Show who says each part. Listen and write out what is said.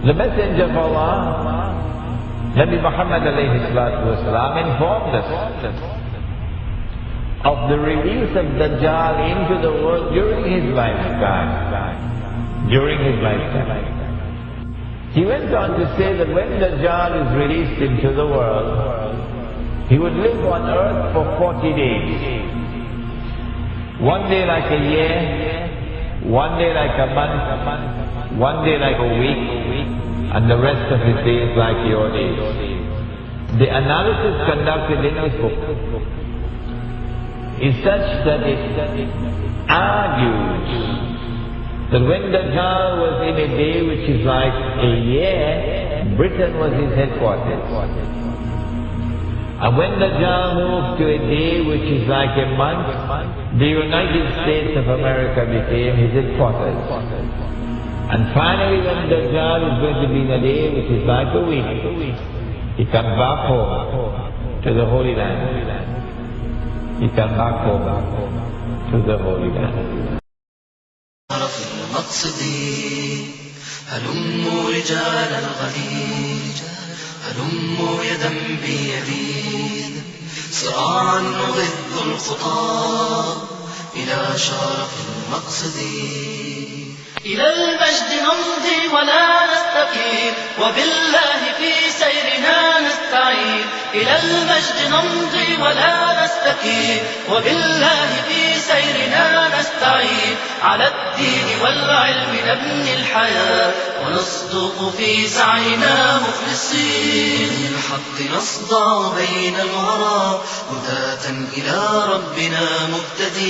Speaker 1: The Messenger of Allah, Nabi Muhammad alayhi salatu wasalam, informed us of the release of Dajjal into the world during his lifetime. During his lifetime. He went on to say that when Dajjal is released into the world, he would live on earth for 40 days. One day like a year, one day like a month, one day like a week, and the rest of his days like your days. The analysis conducted in his book is such that it argues that when Dajjal was in a day which is like a year, Britain was his headquarters. And when Dajjal moved to a day which is like a month, the United States of America became his headquarters. And finally when Dajjal is going to be in a day which is like a week, he comes back home to the Holy Land. He comes back home to the Holy Land.
Speaker 2: هلموا رجال هلموا يدا صراعا إلى شرف إلى المجد نمضي ولا نستقيم وبالله في سيرنا نستعين. إلى المجد نمضي ولا نستقيم وبالله في سيرنا نستعين. على الدين والعلم نبني الحياة ونصدق في سعينا مخلصين. للحق نصدع بين الورى هداة إلى ربنا مهتدين